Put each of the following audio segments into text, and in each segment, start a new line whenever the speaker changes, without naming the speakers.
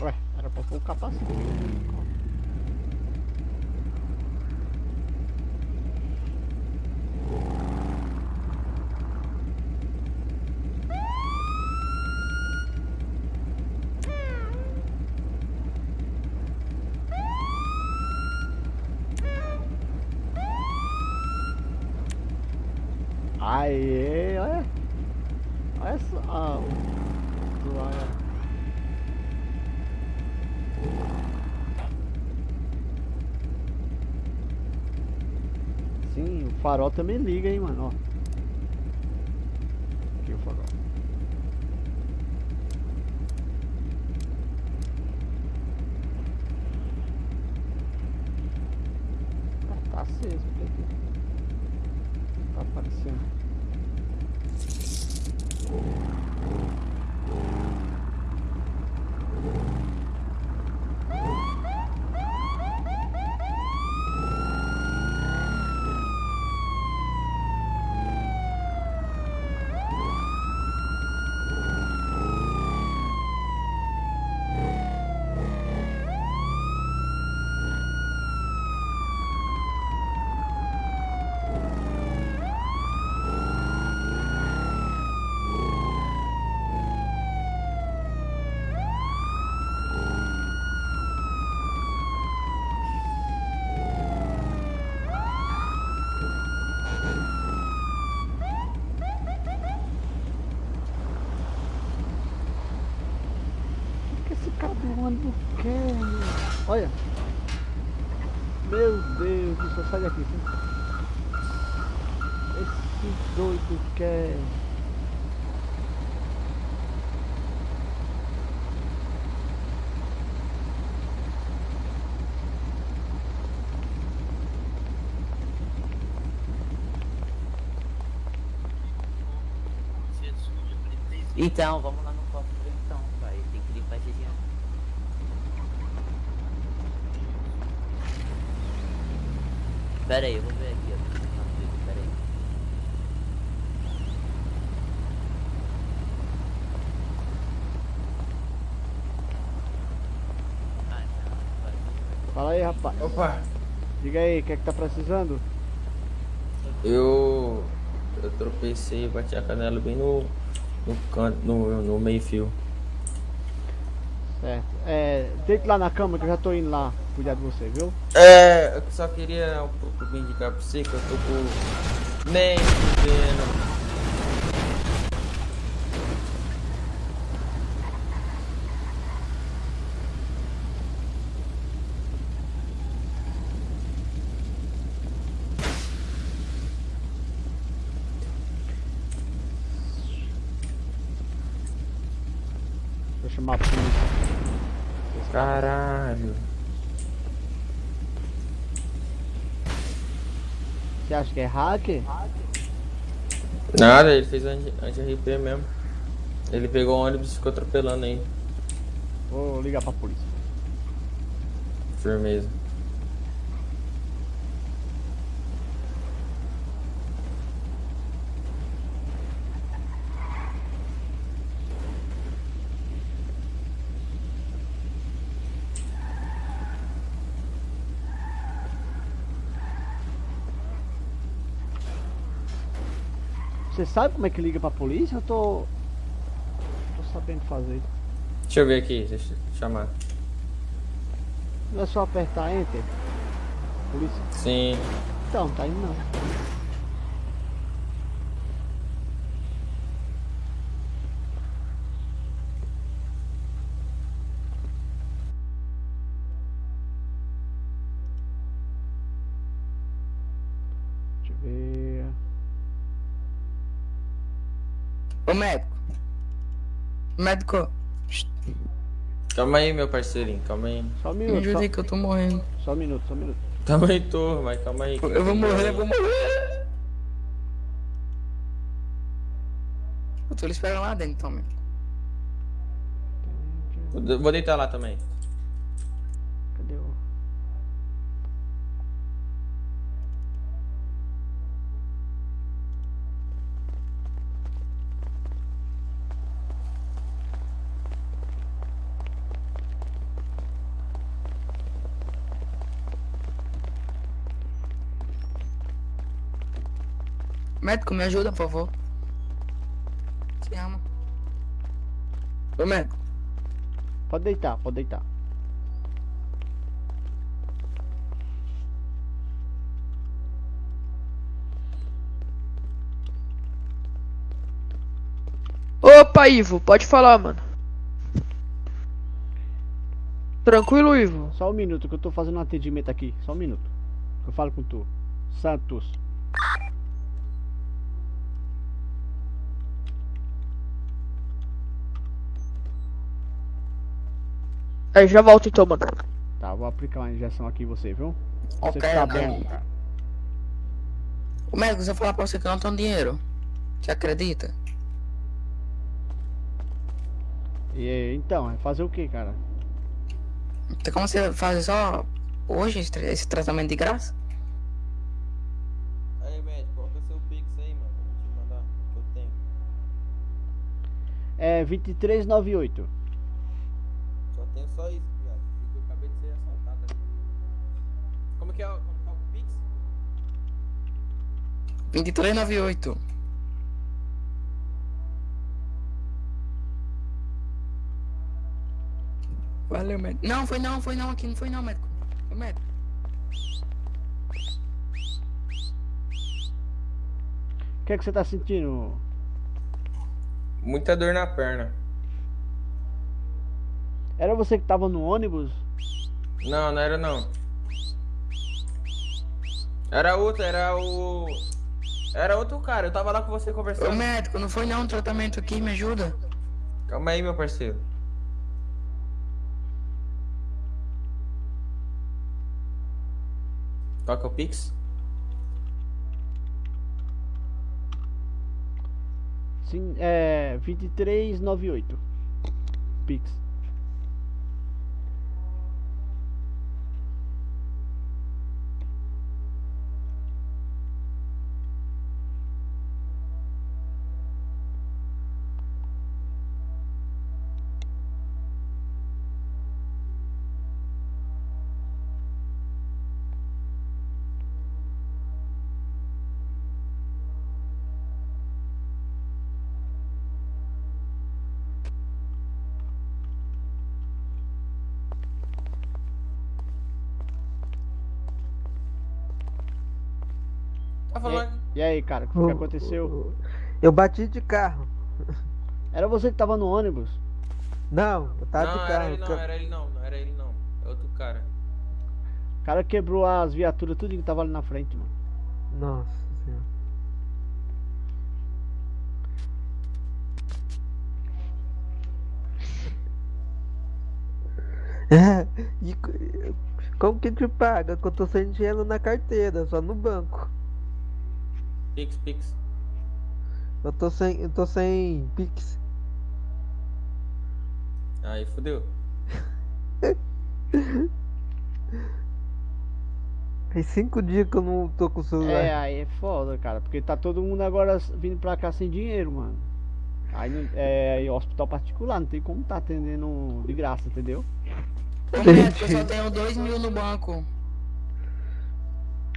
Ué, era pra pôr o capacete. Aê, olha. Olha só. Ah, o- olha. Sim, o farol também liga, hein, mano, ó. Aqui o farol. Ah, tá aceso, por aqui. Tá aparecendo. O que quer, meu? Olha. Meu Deus do céu, sai daqui. filho. Esse doido quer.
Então, vamos lá no copo então, vai. Tem que limpar esse dinheiro. Pera aí, eu vou ver aqui, ó. Pera aí. Ah.
Fala aí, rapaz.
Opa,
Diga aí, o que é que tá precisando?
eu. Eu tropecei e bati a canela bem no. No canto, no, no meio fio.
Certo. É, deite lá na cama que eu já tô indo lá cuidar de você, viu?
É, eu só queria um pouco indicar pra você que eu tô com. Nem vendo.
Vou chamar a polícia.
Caralho.
Você acha que é hacker?
Nada, ele fez anti- anti-RP mesmo. Ele pegou o ônibus e ficou atropelando aí.
Vou ligar pra polícia.
Firmeza.
Você sabe como é que liga pra polícia? Eu tô. tô sabendo fazer.
Deixa eu ver aqui, deixa eu chamar.
Não é só apertar enter? Polícia.
Sim.
Então, tá indo não. Deixa eu ver.
Ô médico. Médico,
Calma aí, meu parceirinho, calma aí.
Só um
me
minuto.
ajuda
Só,
aí que eu tô morrendo.
só um minuto, só um minuto.
Calma aí, tô, mas calma aí.
Eu vou morrer, eu vou morrer. Eu tô lhe esperando lá dentro, então.
Vou vou deitar lá também.
Cadê o.
Médico, me ajuda, por favor. Se ama. Ô, médico.
Pode deitar, pode deitar.
Opa, Ivo, pode falar, mano. Tranquilo, Ivo?
Só um minuto que eu tô fazendo um atendimento aqui. Só um minuto. Que eu falo com tu. Santos.
Aí, já volto então, mano.
Tá, vou aplicar uma injeção aqui em você, viu? Você
Ok,
ficar
ok.
bom, cara.
Ô, médico, se eu falar pra você que eu não tenho dinheiro, você acredita?
E então, é fazer o que, cara?
Tem como você fazer só hoje esse, tra- esse tratamento de graça?
Aí, médico, é o seu Pix aí, mano? Pra eu te mandar, que eu tenho.
É 2398.
Só tenho só isso, viado. Porque eu acabei de ser assaltado ali. Como que é, o- como que é o Pix?
2398. Valeu, médico. Não, foi não, foi não, aqui não foi não, médico. Foi médico.
O que é que você tá sentindo?
Muita dor na perna.
Era você que tava no ônibus?
Não, não era não. Era outro, era o. Era outro cara, eu tava lá com você
Ô,
conversando.
médico, não foi não um tratamento aqui, me ajuda.
Calma aí, meu parceiro. Qual que é o Pix?
Sim, é 2398. Pix.
Tá falando.
E aí, cara, o que, que aconteceu?
Eu bati de carro.
Era você que tava no ônibus?
Não, eu tava
Não,
de
era
carro.
ele não, era ele não, não era ele não. É outro cara.
O cara quebrou as viaturas, tudo que tava ali na frente, mano.
Nossa senhora. É, e co- como que te paga? Que eu tô sem dinheiro na carteira, só no banco.
Pix, Pix.
Eu tô sem, eu tô sem Pix.
Aí fodeu.
Tem cinco dias que eu não tô com o celular.
É, aí é foda, cara, porque tá todo mundo agora vindo pra cá sem dinheiro, mano. Aí não- é aí hospital particular, não tem como tá atendendo de graça, entendeu?
Eu só tenho dois mil no banco.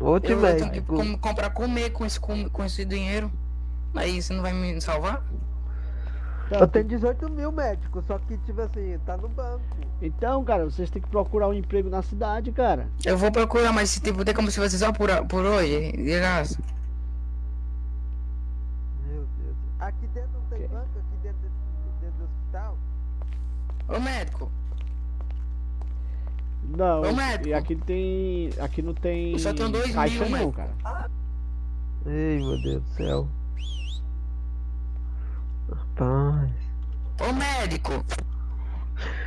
Outro
Eu, eu tenho que com- comprar comer com esse, com, com esse dinheiro. Aí você não vai me salvar?
Eu tenho 18 mil médicos, só que, tipo assim, tá no banco.
Então, cara, vocês têm que procurar um emprego na cidade, cara.
Eu vou procurar, mas tipo, tem como se você só por, por hoje, de graça.
Meu Deus. Aqui dentro não tem banco? Aqui dentro, dentro do hospital?
Ô médico,
Não,
Ô,
e-
médico.
e aqui tem. Aqui não tem
Eu só tenho dois
caixa
mil,
não,
médico.
cara.
Ei, meu Deus do céu. Rapaz.
ô médico,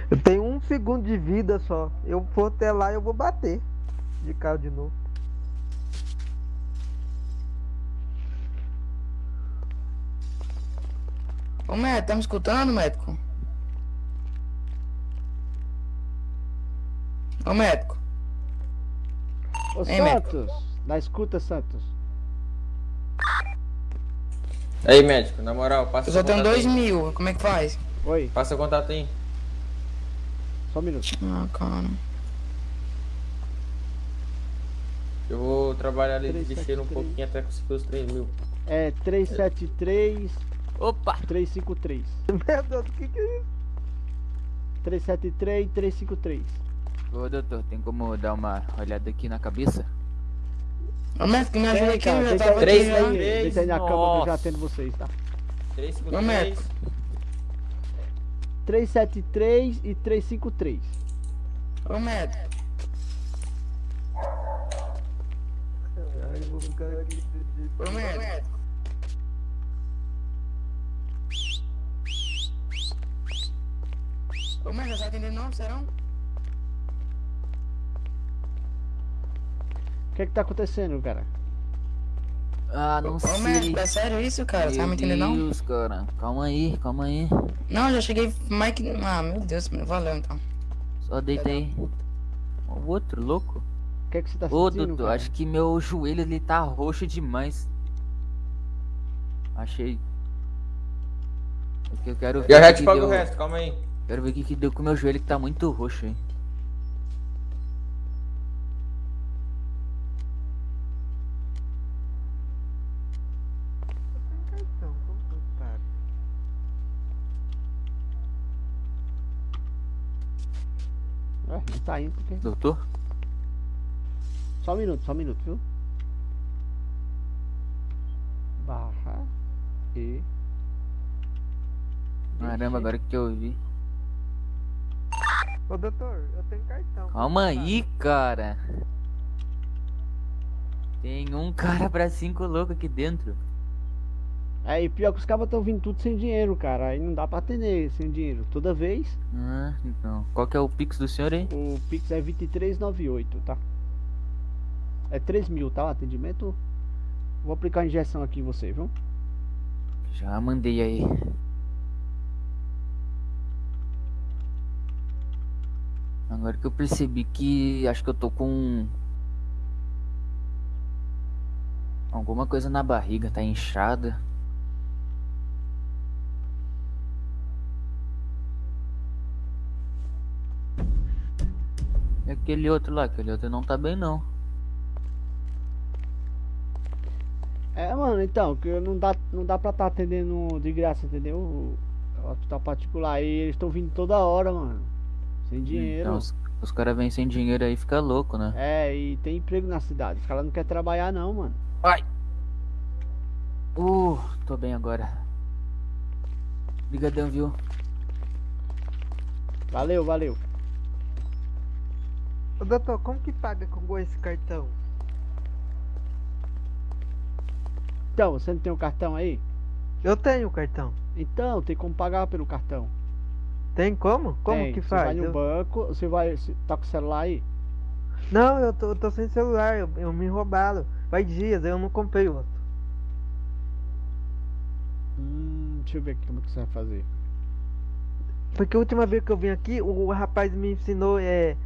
Eu tenho um segundo de vida só. Eu vou até lá e eu vou bater. De carro de novo.
ô médico, tá me escutando, médico? Ô médico,
Ô
médico?
Santos, da escuta, Santos.
Aí, médico, na moral, passa
eu só tenho dois
aí.
mil, como é que faz?
Oi,
Passa o contato aí.
só um minuto.
Ah, cara.
Eu vou trabalhar ali
Três,
de
sete,
cheiro um pouquinho até conseguir os 3 mil.
É 373
Opa!
353.
Meu Deus, o que que é isso?
373 353.
Ô doutor, tem como dar uma olhada aqui na cabeça?
Ô, médico, me ajuda aqui,
cara,
eu já tava
aí,
Três,
aqui
deita
já.
aí,
três,
deita aí na cama que eu já atendo vocês, tá?
353.
Ô, médico.
373 e 353.
Ô, médico.
Eu vou ficar aqui.
Ô, médico. Ô, médico, você tá atendendo não, serão?
O que é que tá acontecendo, cara?
Ah, não
Ô,
sei.
é sério isso, cara? Você tá me
Meu
entendendo não?
Deus, cara. Calma aí, calma aí.
Não, já cheguei mais que... Ah, meu Deus, mano, valeu então.
Só deita aí. O outro, louco.
O que é que você tá
Ô,
sentindo,
doutor,
cara?
acho que meu joelho ele tá roxo demais. Achei. É que eu quero ver o
já te
que
pago
deu.
o resto, calma aí.
Quero ver o que, que deu com o meu joelho que tá muito roxo, hein.
Então, como que eu paro?
Ué, não tá indo porque...
Doutor?
Só um minuto, só um minuto, viu? Barra e...
Caramba, agora que eu vi.
Ô doutor, eu tenho cartão.
Calma aí, cara. Tem um cara pra cinco louco aqui dentro.
E pior que os cabas estão vindo tudo sem dinheiro, cara. Aí não dá pra atender sem dinheiro. Toda vez,
Ah, então. Qual que é o pix do senhor aí?
o Pix é 2398, tá? É 3 mil, tá? O atendimento. Vou aplicar a injeção aqui em você, viu?
Já mandei aí. Agora que eu percebi que acho que eu tô com alguma coisa na barriga, tá inchada. Aquele outro lá, aquele outro não tá bem não.
É, mano, então, que não dá, não dá pra estar atendendo de graça, entendeu? O, hospital particular aí, eles estão vindo toda hora, mano. Sem dinheiro.
Então os, os caras vêm sem dinheiro aí, fica louco, né?
É, e tem emprego na cidade. Os caras não querem trabalhar, não, mano.
Uh, tô bem agora. Obrigadão, viu?
Valeu, valeu.
Ô doutor, como que paga com esse cartão?
Então, você não tem um cartão aí?
Eu tenho o cartão.
Então, tem como pagar pelo cartão.
Tem como? Como
Tem.
que
Você
faz?
vai no
Eu-
banco, você vai. Você tá com o celular aí?
Não, eu tô, eu tô sem celular, eu, eu me roubaram. Faz dias, eu não comprei outro.
Hum, deixa eu ver aqui como que você vai fazer.
Porque a última vez que eu vim aqui, o, o rapaz me ensinou é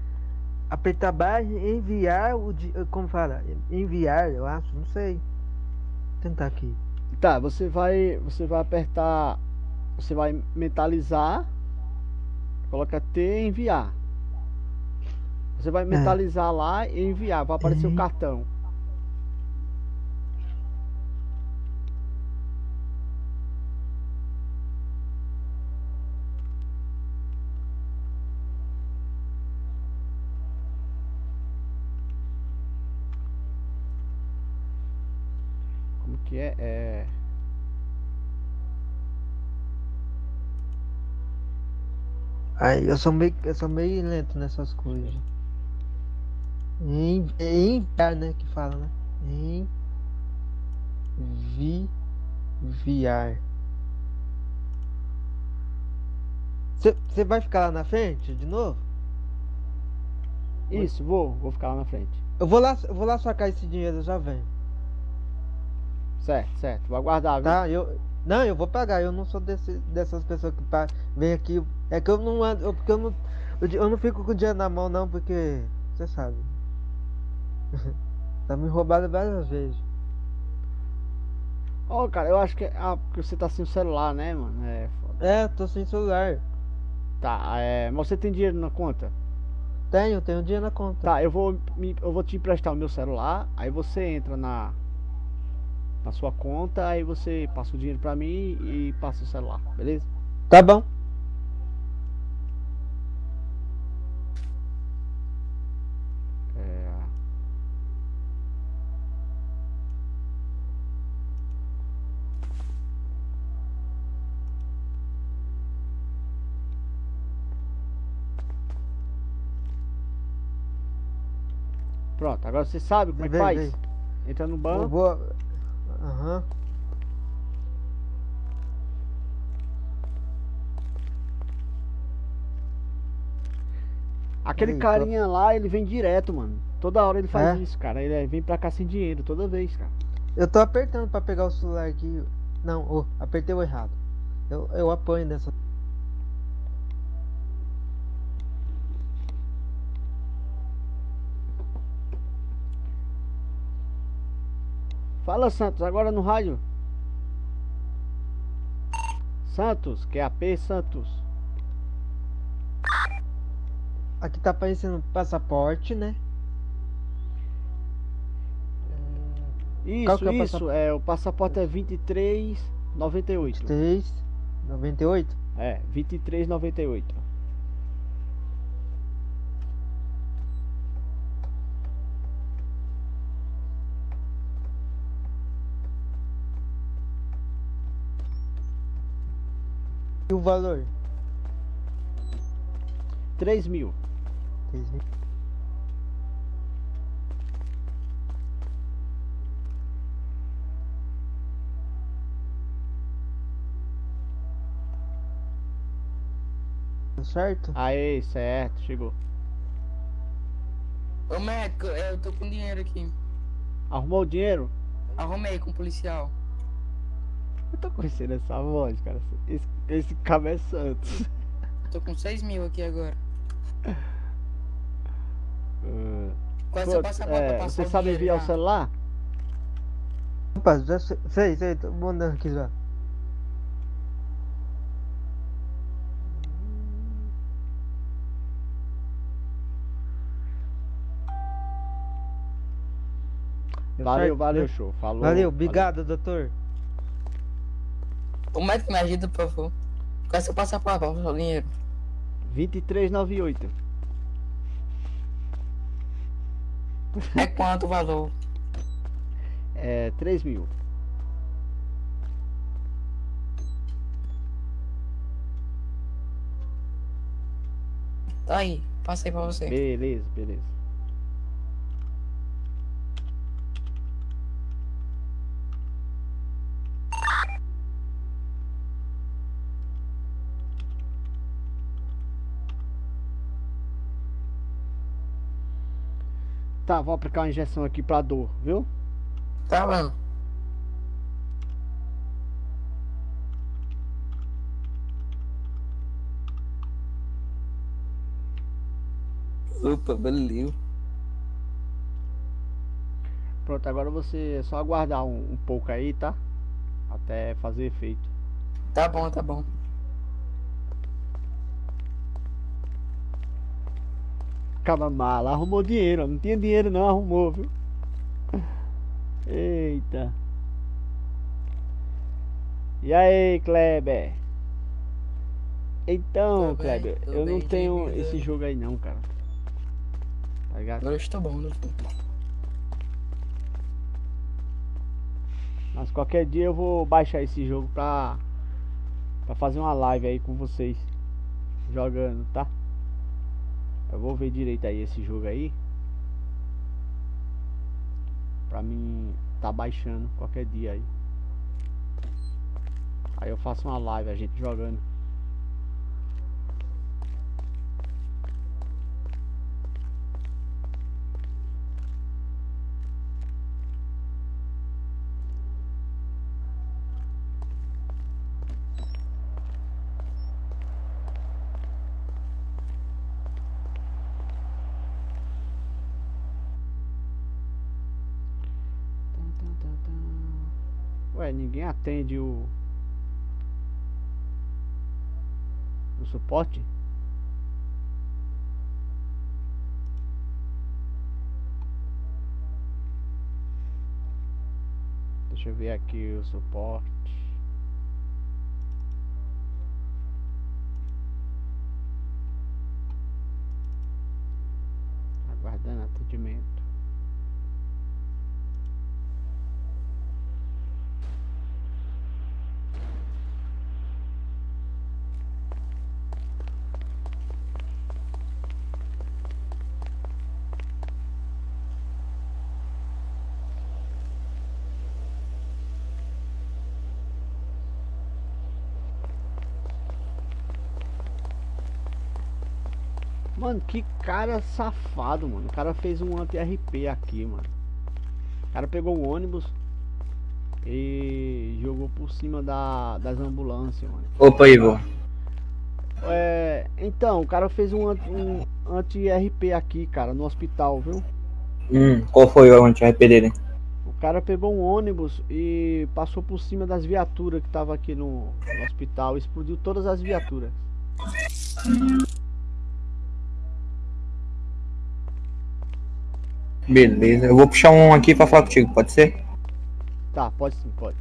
apertar barra e enviar o como fala? Enviar, eu acho, não sei. Vou tentar aqui.
Tá, você vai. Você vai apertar. Você vai mentalizar. Coloca T e enviar. Você vai mentalizar lá e enviar. Vai aparecer o
Uhum.
cartão. Que é? É.
Aí eu sou meio, eu sou meio lento nessas coisas. Em, enviar, né? Que fala, né? Enviar. Você vai ficar lá na frente de novo?
Isso, vou. Vou ficar lá na frente.
Eu vou lá, eu vou lá sacar esse dinheiro, eu já venho.
Certo, certo. Vou aguardar, viu?
Tá? Eu, não, eu vou pagar. Eu não sou desse, dessas pessoas que vem aqui. É que eu não ando, eu, porque eu não, eu, não fico com o dinheiro na mão não, porque você sabe. tá me roubado várias vezes.
Ó, cara, eu acho que. Ah, porque você tá sem o celular, né, mano? É foda.
É, tô sem celular.
Tá, é. Mas você tem dinheiro na conta?
Tenho, tenho dinheiro na conta.
Tá, eu vou, me- eu vou te emprestar o meu celular. Aí você entra na. Na sua conta, aí você passa o dinheiro pra mim e passa o celular, beleza?
Tá bom.
É... Pronto, agora você sabe como é que
Vem,
faz?
vem.
Entra no
Eu
banco.
vou. Aham.
Aquele
Eita.
carinha lá, ele vem direto, mano. Toda hora ele faz
É?
isso, cara. Ele vem pra cá sem dinheiro, toda vez, cara.
Eu tô apertando pra pegar o celular aqui. Não, ô, apertei o errado. Eu, eu apanho nessa.
Fala, Santos, agora no rádio. Santos, que é AP Santos.
Aqui tá aparecendo passaporte, né?
Isso,
que é o
isso,
passaporte?
é, o passaporte é 2398.
3, 98.
É, 2398.
Valor?
3 mil.
3 mil. Tá Certo?
Aí, certo, chegou.
Ô médico, eu tô com dinheiro aqui.
Arrumou o dinheiro?
Arrumei com o policial.
Eu tô conhecendo essa voz, cara. Esse, esse cabo é Santos.
Tô com 6 mil aqui agora.
Ah,
Qual é seu
putz,
passaporte
é,
pra passar
você sabe enviar o celular?
Opa, já sei, sei, tô mandando aqui já.
Valeu, valeu, show. Falou.
Valeu, obrigado, doutor.
O médico me ajuda, por favor. Qual é seu passaporte passar o dinheiro?
2398.
É quanto o valor?
É 3 mil.
Tá aí, passei pra você.
Beleza, beleza. Tá, vou aplicar uma injeção aqui pra dor, viu?
Tá bom. Opa, valeu.
Pronto, agora você é só aguardar um, um pouco aí, tá? Até fazer efeito.
Tá bom, tá bom.
Acaba mala, arrumou dinheiro, ó. não tinha dinheiro não, arrumou, viu? Eita. E aí, Kleber? Então,
Tô bem,
Kleber,
tô
eu não
bem,
tenho
bem,
esse
bem.
jogo aí não, cara. Tá ligado?
Agora estou bom, doutor.
Mas qualquer dia eu vou baixar esse jogo pra, pra fazer uma live aí com vocês. Jogando, tá? Eu vou ver direito aí esse jogo aí. Pra mim tá baixando qualquer dia aí. Aí eu faço uma live, a gente jogando. Ué, ninguém atende o. O suporte? Deixa eu ver aqui o suporte. Aguardando atendimento. Mano, que cara safado, mano. O cara fez um anti-RP aqui, mano. O cara pegou o ônibus e jogou por cima da, das ambulâncias, mano.
Opa, Igor.
É, então, o cara fez um, um anti-RP aqui, cara, no hospital, viu?
Hum, qual foi o anti-RP dele?
O cara pegou um ônibus e passou por cima das viaturas que tava aqui no, no hospital. Explodiu todas as viaturas.
Beleza, eu vou puxar um aqui pra falar contigo, pode ser?
Tá, pode sim, pode.